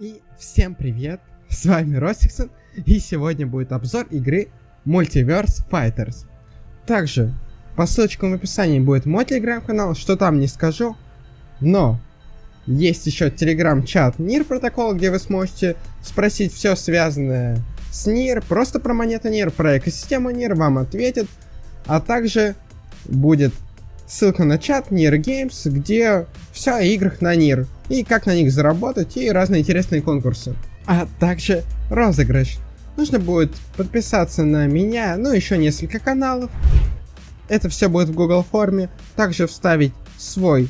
И всем привет, с вами Ростиксон, и сегодня будет обзор игры Multiverse Fighters. Также по ссылочкам в описании будет мой телеграм-канал, что там не скажу, но есть еще телеграм-чат НИР протокол, где вы сможете спросить все связанное с НИР, просто про монету НИР, про экосистему НИР, вам ответят, а также будет ссылка на чат NIR Games, где все о играх на NIR, и как на них заработать, и разные интересные конкурсы. А также розыгрыш. Нужно будет подписаться на меня, ну еще несколько каналов. Это все будет в Google форме. Также вставить свой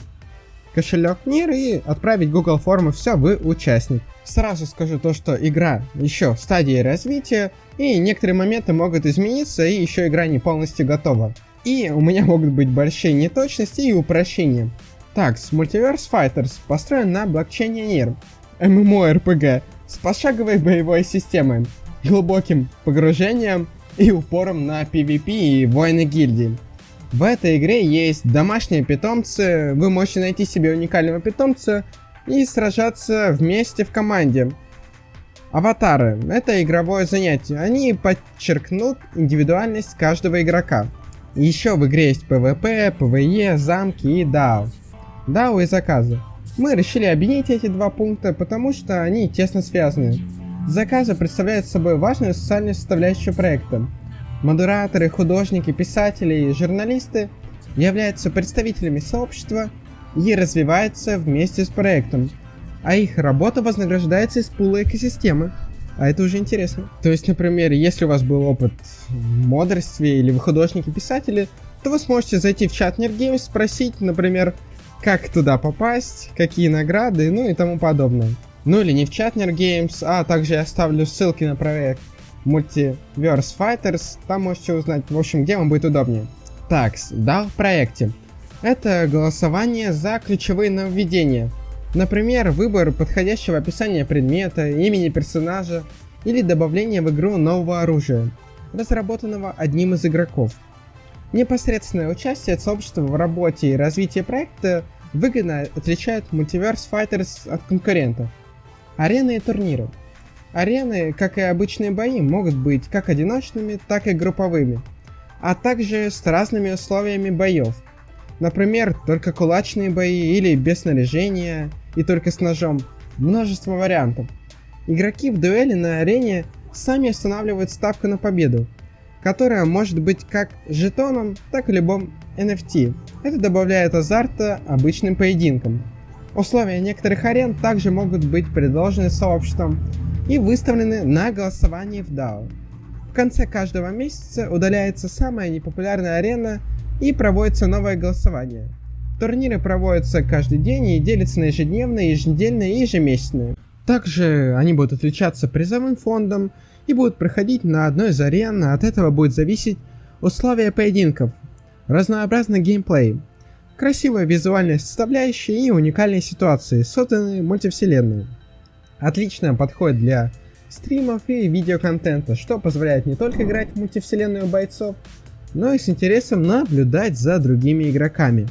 кошелек NIR и отправить Google форму все, вы участник. Сразу скажу то, что игра еще в стадии развития, и некоторые моменты могут измениться, и еще игра не полностью готова. И у меня могут быть большие неточности и упрощения. Так, Multiverse Fighters построен на блокчейне NIR, MMORPG с пошаговой боевой системой, глубоким погружением и упором на PvP и войны гильдии. В этой игре есть домашние питомцы, вы можете найти себе уникального питомца и сражаться вместе в команде. Аватары — это игровое занятие, они подчеркнут индивидуальность каждого игрока. Еще в игре есть PvP, PvE, замки и DAO. DAO и заказы. Мы решили объединить эти два пункта, потому что они тесно связаны. Заказы представляют собой важную социальную составляющую проекта. Модераторы, художники, писатели и журналисты являются представителями сообщества и развиваются вместе с проектом, а их работа вознаграждается из пула экосистемы. А это уже интересно. То есть, например, если у вас был опыт в модерстве или вы художники-писатели, то вы сможете зайти в чат NerdGames, спросить, например, как туда попасть, какие награды, ну и тому подобное. Ну или не в чат NerdGames, а также я оставлю ссылки на проект Multiverse Fighters, там можете узнать, в общем, где вам будет удобнее. Так, да, в проекте. Это голосование за ключевые нововведения. Например, выбор подходящего описания предмета, имени персонажа или добавление в игру нового оружия, разработанного одним из игроков. Непосредственное участие сообщества в работе и развитии проекта выгодно отличает Multiverse Fighters от конкурентов. Арены и турниры. Арены, как и обычные бои, могут быть как одиночными, так и групповыми, а также с разными условиями боев. Например, только кулачные бои или без снаряжения, и только с ножом. Множество вариантов. Игроки в дуэли на арене сами устанавливают ставку на победу, которая может быть как жетоном, так и любым NFT. Это добавляет азарта обычным поединкам. Условия некоторых арен также могут быть предложены сообществом и выставлены на голосование в DAO. В конце каждого месяца удаляется самая непопулярная арена и проводится новое голосование – Турниры проводятся каждый день и делятся на ежедневные, еженедельные и ежемесячные. Также они будут отличаться призовым фондом и будут проходить на одной из арен, от этого будет зависеть условия поединков, разнообразный геймплей, красивая визуальная составляющая и уникальные ситуации, созданные мультивселенной. Отлично подходит для стримов и видеоконтента, что позволяет не только играть в мультивселенную бойцов, но и с интересом наблюдать за другими игроками.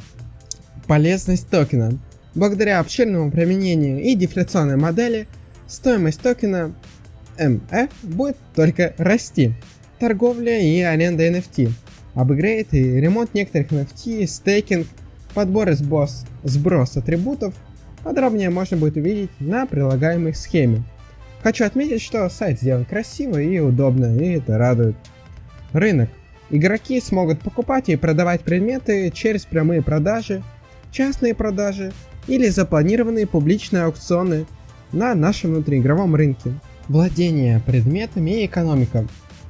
Полезность токена. Благодаря обширному применению и дефляционной модели, стоимость токена MF будет только расти. Торговля и аренда NFT, апгрейд и ремонт некоторых NFT, стейкинг, подбор и сбос, сброс атрибутов, подробнее можно будет увидеть на прилагаемой схеме. Хочу отметить, что сайт сделан красиво и удобно, и это радует. Рынок. Игроки смогут покупать и продавать предметы через прямые продажи, частные продажи или запланированные публичные аукционы на нашем внутриигровом рынке. Владение предметами и экономика,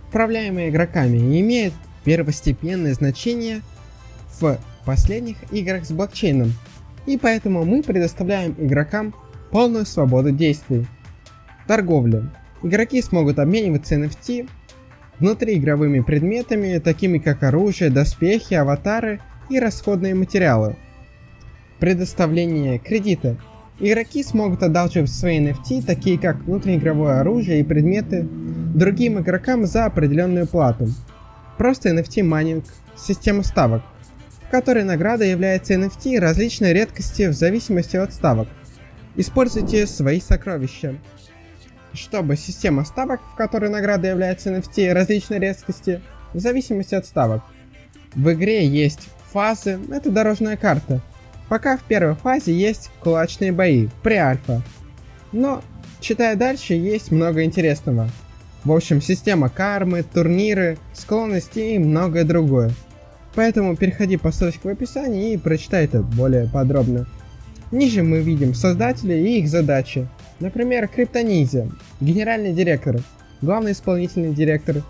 управляемые игроками, имеет первостепенное значение в последних играх с блокчейном, и поэтому мы предоставляем игрокам полную свободу действий. Торговля. Игроки смогут обмениваться NFT внутриигровыми предметами, такими как оружие, доспехи, аватары и расходные материалы – Предоставление кредита. Игроки смогут одалживать свои NFT, такие как внутриигровое оружие и предметы, другим игрокам за определенную плату. Просто NFT майнинг, система ставок, в которой награда является NFT различной редкости в зависимости от ставок. используйте свои сокровища. Чтобы система ставок, в которой награда является NFT различной резкости, в зависимости от ставок. В игре есть фазы, это дорожная карта. Пока в первой фазе есть кулачные бои, при-альфа. Но, читая дальше, есть много интересного. В общем, система кармы, турниры, склонности и многое другое. Поэтому переходи по ссылочке в описании и прочитай это более подробно. Ниже мы видим создателей и их задачи. Например, Криптониндзя, генеральный директор, главный исполнительный директор,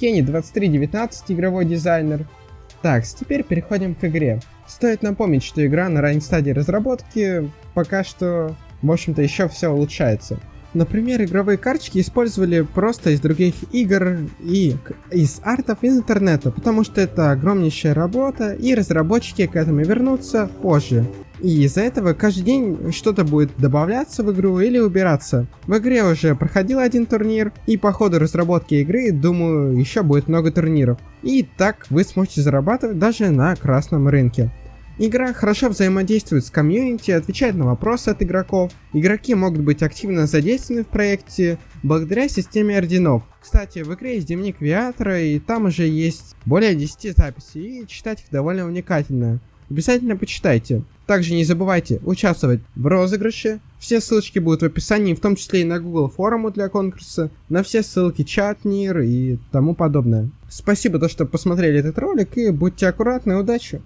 Кенни 2319, игровой дизайнер. Так, теперь переходим к игре. Стоит напомнить, что игра на ранней стадии разработки, пока что, в общем-то, еще все улучшается. Например, игровые карточки использовали просто из других игр и из артов из интернета, потому что это огромнейшая работа, и разработчики к этому вернутся позже. И из-за этого каждый день что-то будет добавляться в игру или убираться. В игре уже проходил один турнир, и по ходу разработки игры, думаю, еще будет много турниров. И так вы сможете зарабатывать даже на красном рынке. Игра хорошо взаимодействует с комьюнити, отвечает на вопросы от игроков. Игроки могут быть активно задействованы в проекте благодаря системе орденов. Кстати, в игре есть дневник Виатра, и там уже есть более 10 записей, и читать их довольно увлекательно. Обязательно почитайте. Также не забывайте участвовать в розыгрыше. Все ссылочки будут в описании, в том числе и на Google форуму для конкурса, на все ссылки чат, мир и тому подобное. Спасибо, то, что посмотрели этот ролик, и будьте аккуратны, удачи!